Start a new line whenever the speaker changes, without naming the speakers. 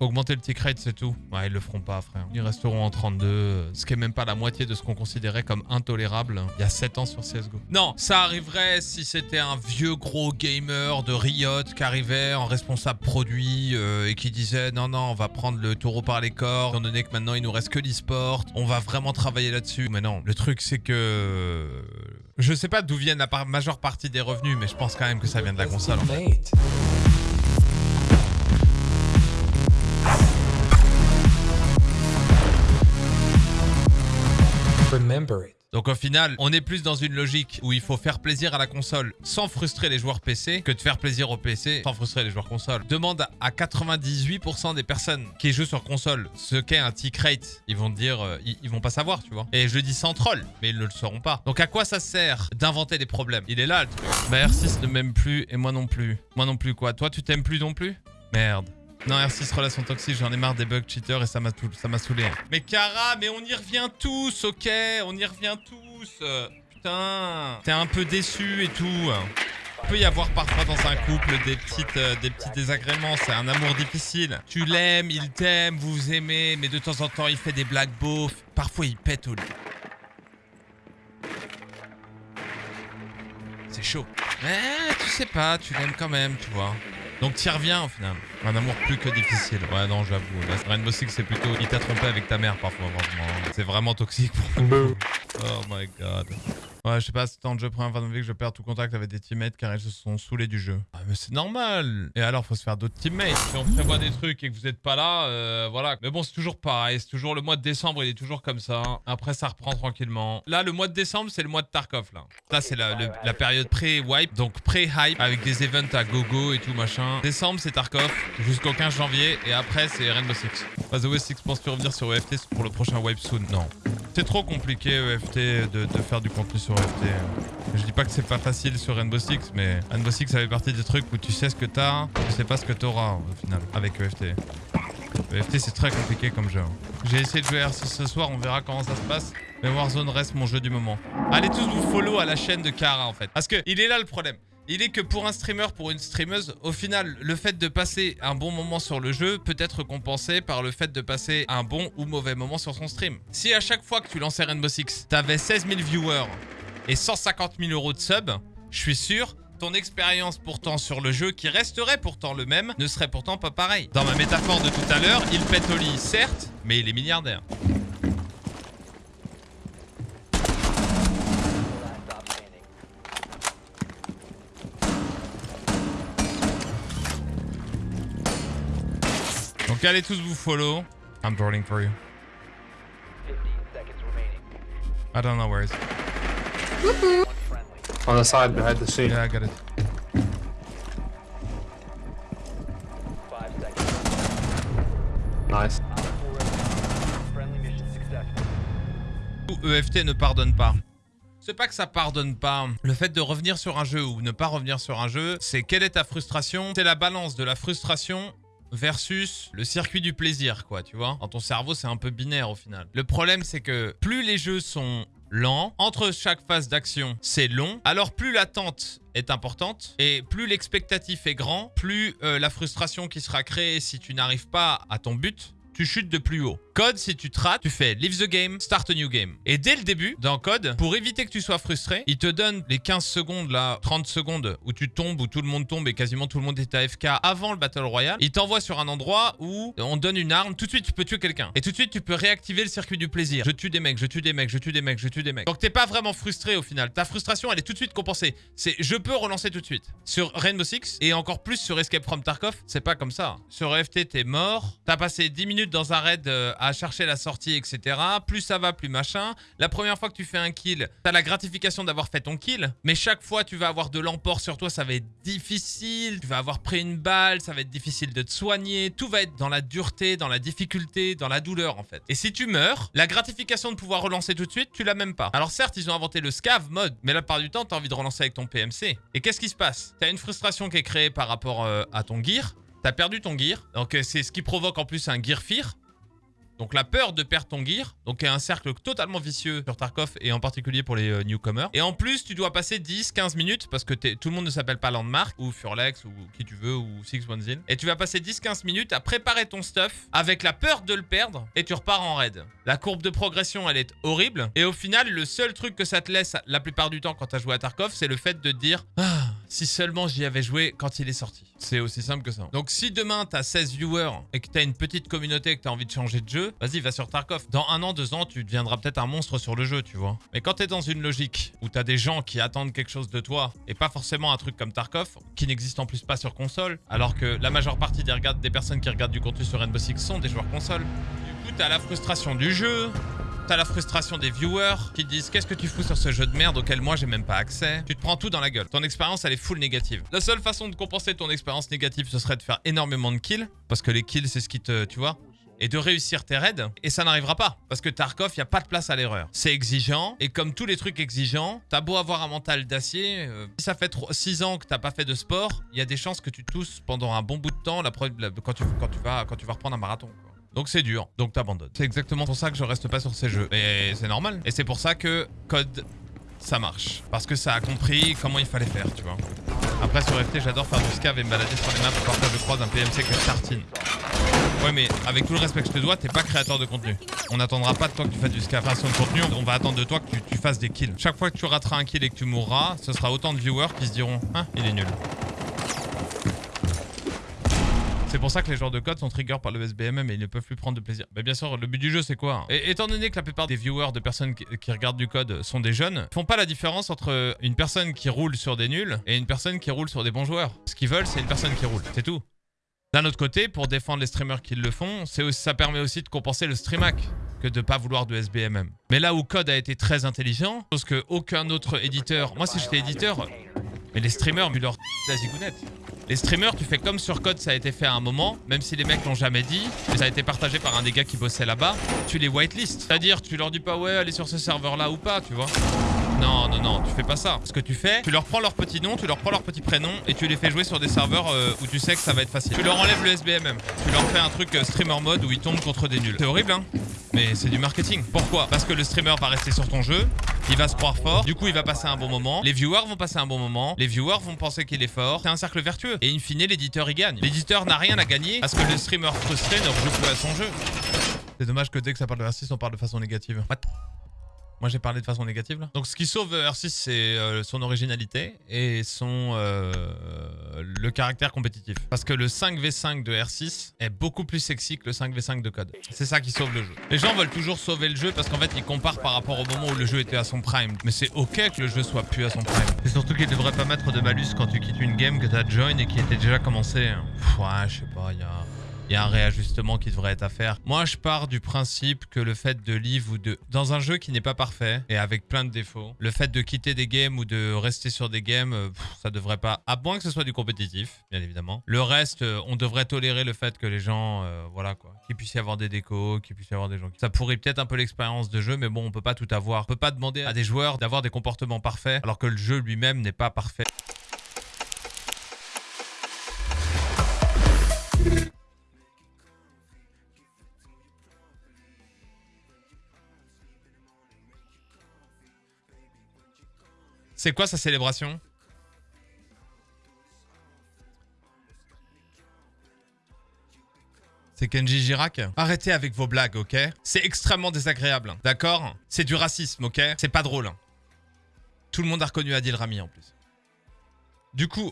Augmenter le tick rate, c'est tout. Ouais, ils le feront pas, frère. Ils resteront en 32, ce qui est même pas la moitié de ce qu'on considérait comme intolérable il y a 7 ans sur CSGO. Non, ça arriverait si c'était un vieux gros gamer de Riot qui arrivait en responsable produit euh, et qui disait non, non, on va prendre le taureau par les corps, étant donné que maintenant il nous reste que l'e-sport, on va vraiment travailler là-dessus. Mais non, le truc c'est que... Je sais pas d'où viennent la majeure partie des revenus, mais je pense quand même que ça vient de la console. Donc au final, on est plus dans une logique où il faut faire plaisir à la console sans frustrer les joueurs PC que de faire plaisir au PC sans frustrer les joueurs console. Demande à 98% des personnes qui jouent sur console ce qu'est un tick rate. Ils vont dire, euh, ils, vont pas savoir, tu vois. Et je dis sans troll, mais ils ne le sauront pas. Donc à quoi ça sert d'inventer des problèmes? Il est là le truc. Bah R6 ne m'aime plus et moi non plus. Moi non plus quoi Toi tu t'aimes plus non plus? Merde. Non, R6 relation toxique, j'en ai marre des bugs cheaters et ça m'a saoulé. Mais Kara, mais on y revient tous, ok? On y revient tous. Putain, t'es un peu déçu et tout. Il peut y avoir parfois dans un couple des, euh, des petits désagréments, c'est un amour difficile. Tu l'aimes, il t'aime, vous aimez, mais de temps en temps il fait des blagues beaufs. Parfois il pète au lit. C'est chaud. Mais tu sais pas, tu l'aimes quand même, tu vois. Donc t'y reviens au final. Un amour plus que difficile. Ouais, non, j'avoue. Rainbow Six, c'est plutôt... Il t'a trompé avec ta mère parfois, C'est vraiment toxique pour moi. Oh my god. Je sais pas, c'est de jeu première que je perds tout contact avec des teammates car ils se sont saoulés du jeu. Ah, mais c'est normal Et alors, faut se faire d'autres teammates. Si on prévoit des trucs et que vous êtes pas là, euh, voilà. Mais bon, c'est toujours pareil. C'est toujours le mois de décembre, il est toujours comme ça. Après, ça reprend tranquillement. Là, le mois de décembre, c'est le mois de Tarkov, là. Là, c'est la, période pré-wipe, donc pré-hype, avec des events à gogo et tout, machin. Décembre, c'est Tarkov, jusqu'au 15 janvier. Et après, c'est Rainbow Six. By the way, Six, penses-tu revenir sur EFT pour le prochain wipe soon? Non. C'est trop compliqué EFT de, faire du contenu sur EFT. Je dis pas que c'est pas facile sur Rainbow Six, mais Rainbow Six ça fait partie des trucs où tu sais ce que t'as, tu sais pas ce que t'auras au final avec EFT. EFT c'est très compliqué comme jeu. J'ai essayé de jouer R6 ce soir, on verra comment ça se passe. Mais Warzone reste mon jeu du moment. Allez tous vous follow à la chaîne de Kara en fait. Parce que il est là le problème il est que pour un streamer, pour une streameuse, au final, le fait de passer un bon moment sur le jeu peut être compensé par le fait de passer un bon ou mauvais moment sur son stream. Si à chaque fois que tu lançais Rainbow Six, t'avais 16 000 viewers et 150 000 euros de sub, je suis sûr ton expérience pourtant sur le jeu, qui resterait pourtant le même, ne serait pourtant pas pareil. Dans ma métaphore de tout à l'heure, il pète au lit, certes, mais il est milliardaire. Donc allez tous vous follow. I'm drawing for you. I don't know where is.
On the side behind the scene.
Yeah, I got it.
Nice.
EFT ne pardonne pas. C'est pas que ça pardonne pas. Le fait de revenir sur un jeu ou ne pas revenir sur un jeu, c'est quelle est ta frustration? C'est la balance de la frustration versus le circuit du plaisir, quoi, tu vois. Dans ton cerveau, c'est un peu binaire au final. Le problème, c'est que plus les jeux sont lents, entre chaque phase d'action, c'est long, alors plus l'attente est importante et plus l'expectatif est grand, plus euh, la frustration qui sera créée si tu n'arrives pas à ton but, tu chutes de plus haut. Code, si tu te rates, tu fais Leave the game, Start a new game. Et dès le début, dans Code, pour éviter que tu sois frustré, il te donne les 15 secondes, là, 30 secondes, où tu tombes, où tout le monde tombe et quasiment tout le monde est AFK avant le Battle Royale. Il t'envoie sur un endroit où on donne une arme, tout de suite tu peux tuer quelqu'un. Et tout de suite tu peux réactiver le circuit du plaisir. Je tue des mecs, je tue des mecs, je tue des mecs, je tue des mecs. Donc t'es pas vraiment frustré au final. Ta frustration, elle est tout de suite compensée. C'est je peux relancer tout de suite. Sur Rainbow Six et encore plus sur Escape from Tarkov, c'est pas comme ça. Sur EFT, t'es mort. T'as passé 10 minutes dans un raid euh, à chercher la sortie etc. Plus ça va, plus machin. La première fois que tu fais un kill, t'as la gratification d'avoir fait ton kill. Mais chaque fois, tu vas avoir de l'emport sur toi, ça va être difficile. Tu vas avoir pris une balle, ça va être difficile de te soigner. Tout va être dans la dureté, dans la difficulté, dans la douleur en fait. Et si tu meurs, la gratification de pouvoir relancer tout de suite, tu l'as même pas. Alors certes, ils ont inventé le scav mode, mais la part du temps, t'as envie de relancer avec ton PMC. Et qu'est-ce qui se passe? T'as une frustration qui est créée par rapport euh, à ton gear. T'as perdu ton gear. Donc euh, c'est ce qui provoque en plus un gear fear. Donc la peur de perdre ton gear, donc un cercle totalement vicieux sur Tarkov et en particulier pour les euh, newcomers. Et en plus, tu dois passer 10-15 minutes parce que tout le monde ne s'appelle pas Landmark ou Furlex ou qui tu veux ou Six One Zin. Et tu vas passer 10-15 minutes à préparer ton stuff avec la peur de le perdre et tu repars en raid. La courbe de progression, elle est horrible. Et au final, le seul truc que ça te laisse la plupart du temps quand tu as joué à Tarkov, c'est le fait de dire ah, si seulement j'y avais joué quand il est sorti. C'est aussi simple que ça. Donc si demain t'as 16 viewers et que t'as une petite communauté et que t'as envie de changer de jeu, vas-y, va sur Tarkov. Dans un an, deux ans, tu deviendras peut-être un monstre sur le jeu, tu vois. Mais quand t'es dans une logique où t'as des gens qui attendent quelque chose de toi et pas forcément un truc comme Tarkov, qui n'existe en plus pas sur console, alors que la majeure partie des, personnes qui regardent du contenu sur Rainbow Six sont des joueurs console. Du coup, t'as la frustration du jeu, T'as la frustration des viewers qui disent qu'est-ce que tu fous sur ce jeu de merde auquel moi j'ai même pas accès? Tu te prends tout dans la gueule. Ton expérience elle est full négative. La seule façon de compenser ton expérience négative ce serait de faire énormément de kills. Parce que les kills c'est ce qui te... tu vois et de réussir tes raids. Et ça n'arrivera pas. Parce que Tarkov, il n'y a pas de place à l'erreur. C'est exigeant. Et comme tous les trucs exigeants, t'as beau avoir un mental d'acier. Euh, si ça fait 6 ans que t'as pas fait de sport, il y a des chances que tu tousses pendant un bon bout de temps la, quand, tu vas, quand tu vas reprendre un marathon. Donc c'est dur, donc t'abandonnes. C'est exactement pour ça que je reste pas sur ces jeux. Et c'est normal. Et c'est pour ça que Code, ça marche. Parce que ça a compris comment il fallait faire, tu vois. Après sur FT, j'adore faire du scav et me balader sur les maps parfois je croise un PMC que tartine. Ouais mais avec tout le respect que je te dois, t'es pas créateur de contenu. On n'attendra pas de toi que tu fasses du scav. Enfin, de contenu, on va attendre de toi que tu, tu fasses des kills. Chaque fois que tu rateras un kill et que tu mourras, ce sera autant de viewers qui se diront « Ah, il est nul ». C'est pour ça que les joueurs de code sont trigger par le SBMM et ils ne peuvent plus prendre de plaisir. Mais bien sûr, le but du jeu, c'est quoi et, Étant donné que la plupart des viewers de personnes qui, regardent du code sont des jeunes, font pas la différence entre une personne qui roule sur des nuls et une personne qui roule sur des bons joueurs. Ce qu'ils veulent, c'est une personne qui roule. C'est tout. D'un autre côté, pour défendre les streamers qui le font, ça permet aussi de compenser le streamac que de pas vouloir de SBMM. Mais là où Code a été très intelligent, chose que aucun autre éditeur... Moi, si j'étais éditeur, mais les streamers, mais leur la. Les streamers, tu fais comme sur Code, ça a été fait à un moment, même si les mecs l'ont jamais dit, ça a été partagé par un des gars qui bossait là-bas, tu les whitelist. C'est-à-dire, tu leur dis pas ouais, allez sur ce serveur-là ou pas, tu vois. Non, non, non, tu fais pas ça. Ce que tu fais, tu leur prends leur petit nom, tu leur prends leur petit prénom et tu les fais jouer sur des serveurs euh, où tu sais que ça va être facile. Tu leur enlèves le SBMM. Tu leur fais un truc euh, streamer mode où ils tombent contre des nuls. C'est horrible, hein mais c'est du marketing. Pourquoi? Parce que le streamer va rester sur ton jeu, il va se croire fort, du coup il va passer un bon moment, les viewers vont passer un bon moment, les viewers vont penser qu'il est fort, c'est un cercle vertueux. Et in fine, l'éditeur il gagne. L'éditeur n'a rien à gagner parce que le streamer frustré ne rejoue plus à son jeu. C'est dommage que dès que ça parle de R6, on parle de façon négative. Moi j'ai parlé de façon négative. Donc ce qui sauve R6 c'est euh, son originalité et son euh, le caractère compétitif. Parce que le 5v5 de R6 est beaucoup plus sexy que le 5v5 de code. C'est ça qui sauve le jeu. Les gens veulent toujours sauver le jeu parce qu'en fait ils comparent par rapport au moment où le jeu était à son prime. Mais c'est ok que le jeu soit plus à son prime. Et surtout qu'il devrait pas mettre de malus quand tu quittes une game que t'as join et qui était déjà commencé. ouais, je sais pas, il y a il y a un réajustement qui devrait être à faire. Moi, je pars du principe que le fait de live ou de... Dans un jeu qui n'est pas parfait et avec plein de défauts, le fait de quitter des games ou de rester sur des games, euh, ça devrait pas... À moins que ce soit du compétitif, bien évidemment. Le reste, euh, on devrait tolérer le fait que les gens... Euh, voilà quoi. Qu'il puisse y avoir des décos, qu'il puisse y avoir des gens... Ça pourrit peut-être un peu l'expérience de jeu, mais bon, on peut pas tout avoir. On peut pas demander à des joueurs d'avoir des comportements parfaits alors que le jeu lui-même n'est pas parfait. C'est quoi sa célébration C'est Kenji Girac Arrêtez avec vos blagues, ok C'est extrêmement désagréable, d'accord C'est du racisme, ok C'est pas drôle. Tout le monde a reconnu Adil Rami en plus. Du coup...